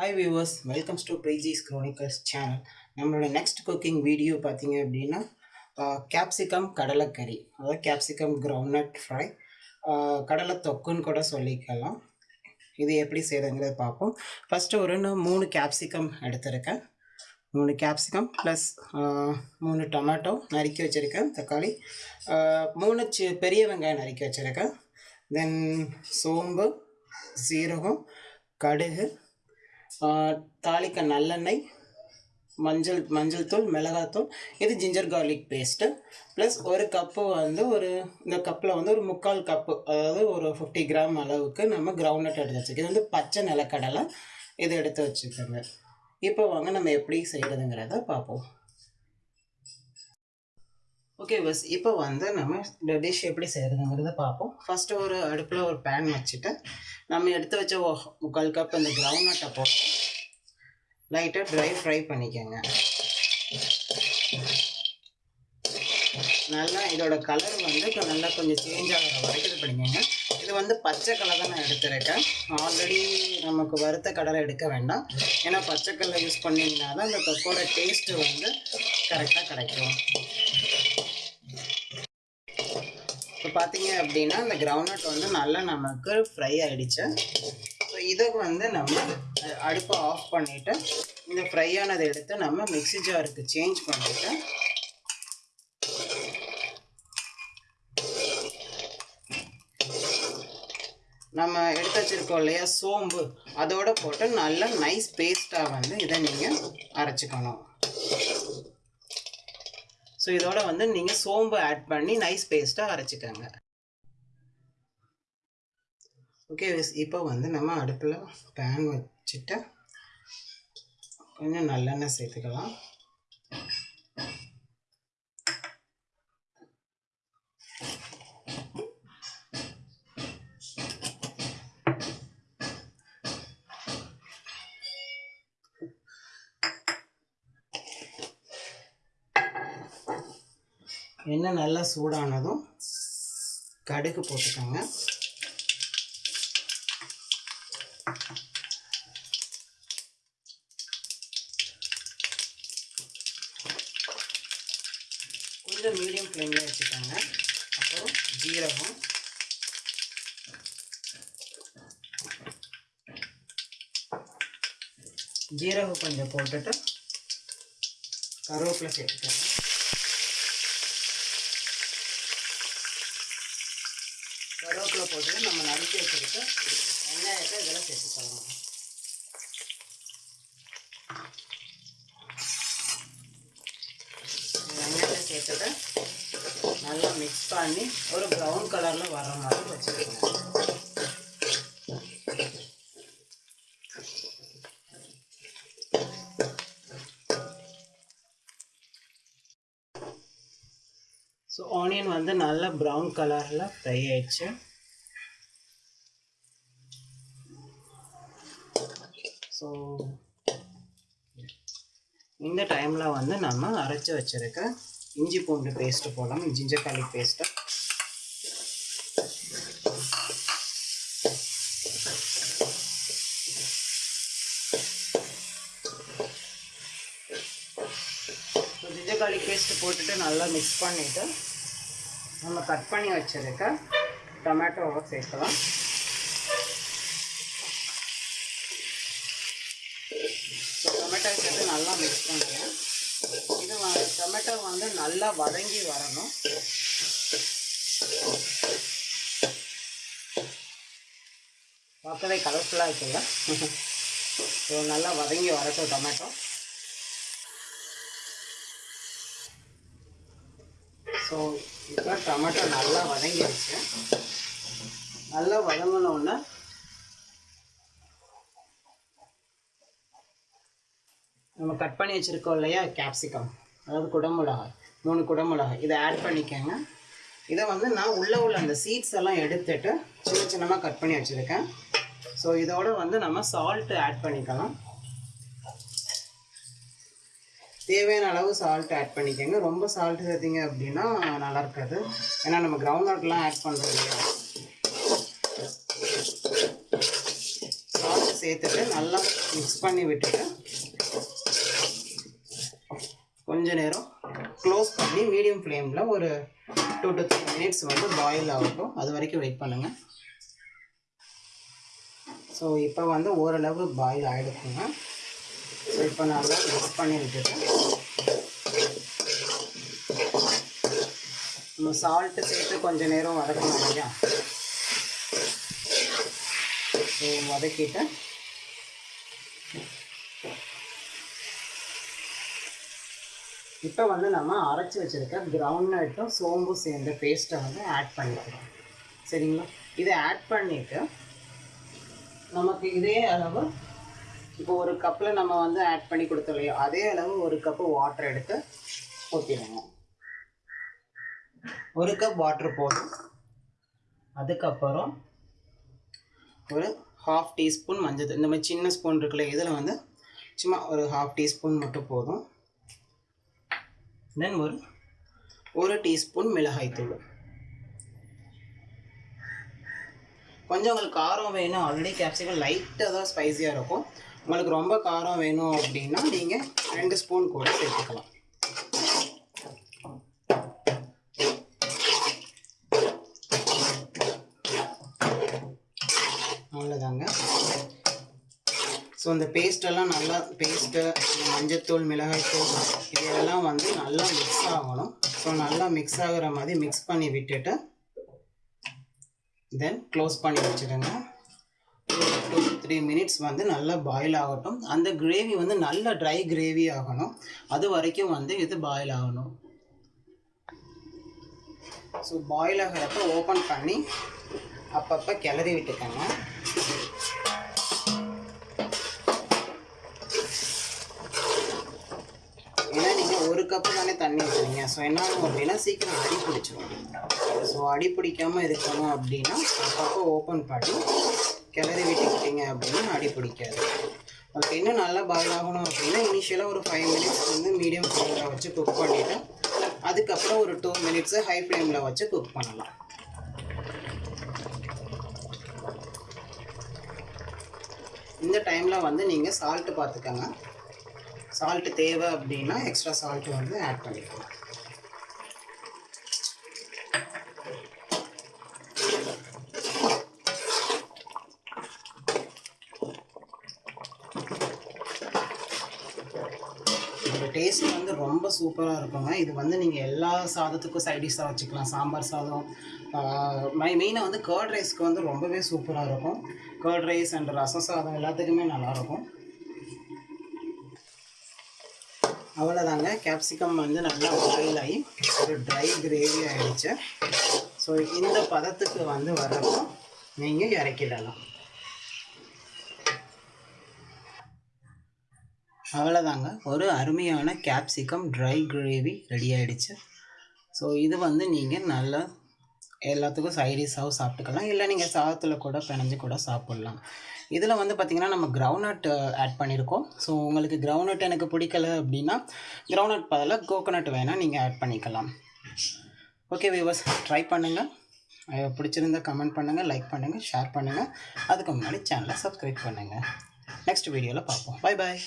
Hi viewers welcomes to பிரைஜிஸ் chronicles channel நம்மளோட next cooking video பார்த்தீங்க அப்படின்னா கேப்சிகம் கடலைக்கறி அதாவது கேப்சிகம் கிரவுண்ட்நட் ஃப்ரை கடலை தொக்குன்னு கூட சொல்லிக்கலாம். இது எப்படி செய்கிறதுங்கிறத பார்ப்போம். ஃபஸ்ட்டு ஒரு நான் மூணு கேப்சிகம் எடுத்திருக்கேன். மூணு கேப்சிகம் ப்ளஸ் மூணு டொமேட்டோ நறுக்கி வச்சுருக்கேன் தக்காளி. மூணு சி பெரிய வெங்காயம் நறுக்கி வச்சுருக்கேன். தென் சோம்பு சீரகம் கடுகு தாளிக்க நல்லெண்ணெய் மஞ்சள் மஞ்சள் தூள் மிளகாத்தூள் இது ஜிஞ்சர் கார்லிக் பேஸ்ட்டு ப்ளஸ் ஒரு கப்பு வந்து ஒரு இந்த கப்பில் வந்து ஒரு முக்கால் கப்பு அதாவது ஒரு ஃபிஃப்டி கிராம் அளவுக்கு நம்ம கிரவுண்ட்நட் எடுத்து வச்சுக்கோங்க இது வந்து பச்சை நிலக்கடலை. இது எடுத்து வச்சுக்கோங்க. இப்போ வாங்க நம்ம எப்படி செய்கிறதுங்கிறத பார்ப்போம். ஓகே பஸ் இப்போ வந்து நம்ம இந்த டிஷ் எப்படி செய்கிறதுங்கிறத பார்ப்போம் ஃபஸ்ட்டு ஒரு அடுப்பில் ஒரு பேன் வச்சுட்டு நம்ம எடுத்து வச்ச முக்கால் கப் இந்த கிரவுண்ட்நட்டை போட்டு லைட்டாக ட்ரை ஃப்ரை பண்ணிக்கோங்க. நல்லா இதோட கலர் வந்து நல்லா கொஞ்சம் சேஞ்ச் ஆகிற வரைக்கும் இது பண்ணிக்கோங்க. இது வந்து பச்சை கலர் தான் நான் எடுத்துருக்கேன். ஆல்ரெடி நமக்கு வறுத்த கடலை எடுக்க வேண்டாம். ஏன்னா பச்சை கடலை யூஸ் பண்ணிங்கன்னா தான் இந்த தொக்கோட டேஸ்ட்டு வந்து கரெக்டாக கிடைக்கும். பார்த்தீங்க அப்படின்னா இந்த கிரவுண்ட் வந்து நல்லா நமக்கு ஃப்ரை ஆகிடுச்சு ஸோ இதை வந்து நம்ம அடுப்பை ஆஃப் பண்ணிவிட்டு இந்த ஃப்ரை ஆனதை எடுத்து நம்ம மிக்சி ஜாருக்கு சேஞ்ச் பண்ணிவிட்டு நம்ம எடுத்து வச்சுருக்கோம் இல்லையா சோம்பு அதோட போட்டு நல்லா நைஸ் பேஸ்ட்டாக வந்து இதை நீங்கள் அரைச்சிக்கணும். ஸோ இதோட வந்து நீங்கள் சோம்பு ஆட் பண்ணி நைஸ் பேஸ்ட்டாக அரைச்சிக்கோங்க. ஓகே இப்போ வந்து நம்ம அடுப்பில் பேன் வச்சுட்டு கொஞ்சம் நல்லெண்ணெய் சேர்த்துக்கலாம். எண்ணெய் நல்லா சூடானதும் கடுகு போட்டுக்கோங்க. கொஞ்சம் மீடியம் ஃப்ளேமில் வச்சுக்கோங்க. அப்புறம் ஜீரகம். ஜீரகம் கொஞ்சம் போட்டுட்டு கருவேப்பிலை சேர்த்துக்கோங்க. போட்டு நம்ம நறுக்கி வச்சுருக்க வெங்காயத்தை இதெல்லாம் சேர்த்துக்கலாம் வெங்காயத்தை சேர்த்துட்டு நல்லா மிக்ஸ் பண்ணி ஒரு ப்ரௌன் கலரில் வர்ற மாதிரி வச்சுக்கணும். ஸோ ஆனியன் வந்து நல்லா ப்ரௌன் கலரில் ஃப்ரை ஆயிடுச்சு. ஸோ இந்த டைமில் வந்து நம்ம அரைச்சி வச்சிருக்க இஞ்சி பூண்டு பேஸ்ட்டு போடலாம். Ginger garlic paste ginger paste போட்டுட்டு நல்லா மிக்ஸ் பண்ணிவிட்டு நம்ம கட் பண்ணி வச்சிருக்க டொமேட்டோவை சேர்க்கலாம் ஸோ டொமேட்டோ சேர்த்து நல்லா மிக்ஸ் பண்ணுறேன் இது வ- டொமேட்டோ வந்து நல்லா வதங்கி வரணும். பார்க்கவே கலர்ஃபுல்லாக இருக்குல்ல? ஸோ நல்லா வதங்கி வரட்டும் டொமேட்டோ ஸோ இப்போ டொமேட்டோ நல்லா வதங்கிடுச்சு நல்லா வதங்கினோடனே நம்ம கட் பண்ணி வச்சுருக்கோம் இல்லையா? கேப்சிகம் அதாவது குடமிளகாய் மூணு குடமிளகாய். இதை ஆட் பண்ணிக்கோங்க. இதை வந்து நான் உள்ளே உள்ள அந்த சீட்ஸ் எல்லாம் எடுத்துட்டு சின்ன சின்னமாக கட் பண்ணி வச்சுருக்கேன். ஸோ இதோட வந்து நம்ம சால்ட்டு ஆட் பண்ணிக்கலாம். தேவையான அளவு சால்ட் ஆட் பண்ணிக்கோங்க. ரொம்ப சால்ட் சேர்த்திங்க அப்படின்னா நல்லா இருக்காது. ஏன்னா நம்ம கிரவுண்ட் நட்லாம் ஆட் பண்ணுறோம் இல்லையா? சால்ட் சேர்த்துட்டு நல்லா மிக்ஸ் பண்ணி விட்டுட்டு கொஞ்ச நேரம் க்ளோஸ் பண்ணி மீடியம் ஃப்ளேமில் ஒரு டூ டு த்ரீ மினிட்ஸ் வந்து பாயில் ஆகட்டும். அது வரைக்கும் வெயிட் பண்ணுங்கள் ஸோ இப்போ வந்து ஓரளவு பாயில் ஆகிடுக்குங்க ஸோ இப்போ நல்லா மிக்ஸ் பண்ணி விட்டுட்டு நம்ம சால்ட்டு சேர்த்து கொஞ்சம் நேரம் வதக்கணும் இல்லையா? ஸோ வதக்கிட்டு இப்போ வந்து நம்ம அரைச்சி வச்சுருக்க கிரவுண்ட் நட்டும் சோம்பும் சேர்ந்த பேஸ்ட்டை வந்து ஆட் பண்ணிக்கிறோம் சரிங்களா? இதை ஆட் பண்ணிவிட்டு நமக்கு இதே அளவு இப்போ ஒரு கப்பில் நம்ம வந்து ஆட் பண்ணி கொடுத்தோம் அதே அளவு ஒரு கப்பு வாட்டர் எடுத்து ஊற்றிடுங்க ஒரு கப் வாட்டர் போதும். அதுக்கப்புறம் ஒரு ஹாஃப் டீஸ்பூன் மஞ்சள் இந்த மாதிரி சின்ன ஸ்பூன் இருக்குல்ல இதில் வந்து சும்மா ஒரு ஹாஃப் டீஸ்பூன் மட்டும் போதும். தென் ஒரு ஒரு டீஸ்பூன் மிளகாய்த்தூள் கொஞ்சம் உங்களுக்கு காரம் வேணும். ஆல்ரெடி கேப்சிகம் லைட்டாக தான் ஸ்பைஸியாக இருக்கும். உங்களுக்கு ரொம்ப காரம் வேணும் அப்படின்னா நீங்கள் ரெண்டு ஸ்பூன் கூட சேர்த்துக்கலாம் அவ்வளோதாங்க ஸோ இந்த பேஸ்ட்டெல்லாம் நல்லா பேஸ்ட்டு மஞ்சத்தூள் மிளகாய்த்தூள் இதெல்லாம் வந்து நல்லா மிக்ஸ் ஆகணும். ஸோ நல்லா மிக்ஸ் ஆகிற மாதிரி மிக்ஸ் பண்ணி விட்டுட்டு தென் க்ளோஸ் பண்ணி வச்சுடுங்க. டூ த்ரீ மினிட்ஸ் வந்து நல்லா பாயில் ஆகட்டும். அந்த கிரேவி வந்து நல்லா ட்ரை கிரேவி ஆகணும். அது வரைக்கும் வந்து இது பாயில் ஆகணும். ஸோ பாயில் ஆகிறப்ப ஓப்பன் பண்ணி அப்பப்போ கிளறி விட்டுக்கோங்க. கப்பு தானே தண்ணி ஊற்றுறீங்க ஸோ என்ன ஆகும் அப்படின்னா சீக்கிரம் அடி பிடிச்சிரும். ஸோ அடி பிடிக்காமல் இருக்கணும் அப்படின்னா அப்பப்போ ஓப்பன் பண்ணி கிளறி விட்டுக்கிட்டீங்க அப்படின்னா அடி பிடிக்காது. அதுக்கு இன்னும் நல்லா பாயில் ஆகணும் அப்படின்னா இனிஷியலாக ஒரு ஃபைவ் மினிட்ஸ் வந்து மீடியம் ஃப்ளேமில் வச்சு குக் பண்ணிவிட்டு அதுக்கப்புறம் ஒரு டூ மினிட்ஸு ஹை ஃப்ளேமில் வச்சு குக் பண்ணலாம். இந்த டைமில் வந்து நீங்கள் சால்ட்டு பார்த்துக்கோங்க சால்ட்டு தேவை அப்படின்னா எக்ஸ்ட்ரா சால்ட்டு வந்து ஆட் பண்ணிக்கலாம். இதோட டேஸ்ட் வந்து ரொம்ப சூப்பராக இருக்குங்க. இது வந்து நீங்கள் எல்லா சாதத்துக்கும் சைடிஷாக வச்சுக்கலாம். சாம்பார் சாதம் மை மெயினாக வந்து கர்ட் ரைஸ்க்கு வந்து ரொம்பவே சூப்பராக இருக்கும். கர்ட் ரைஸ் அண்ட் ரசம் சாதம் எல்லாத்துக்குமே நல்லாயிருக்கும் அவ்வளோதாங்க கேப்சிகம் வந்து நல்லா பாயில் ஆகி ஒரு ட்ரை கிரேவி ஆகிடுச்சு ஸோ இந்த பதத்துக்கு வந்து வரப்போ நீங்கள் இறக்கிடலாம். அவ்வளோதாங்க ஒரு அருமையான கேப்சிகம் ட்ரை கிரேவி ரெடி ஆகிடுச்சு ஸோ இது வந்து நீங்கள் நல்லா எல்லாத்துக்கும் சைடிஷாகவும் சாப்பிட்டுக்கலாம். இல்லை நீங்கள் சாதத்தில் கூட பிணைஞ்சு கூட சாப்பிட்லாம். இதில் வந்து பார்த்திங்கன்னா நம்ம கிரவுண்ட் ஆட் பண்ணியிருக்கோம். ஸோ உங்களுக்கு கிரவுண்ட் எனக்கு பிடிக்கல அப்படின்னா கிரவுண்ட் பதிலாக கோகோனட் வேணால் நீங்கள் ஆட் பண்ணிக்கலாம். ஓகே வியூவர்ஸ் ட்ரை பண்ணுங்கள் பிடிச்சிருந்தா கமெண்ட் பண்ணுங்கள் லைக் பண்ணுங்கள் ஷேர் பண்ணுங்கள் அதுக்கு முன்னாடி சேனலை சப்ஸ்கிரைப் பண்ணுங்கள் நெக்ஸ்ட் வீடியோவில் பார்ப்போம். Bye bye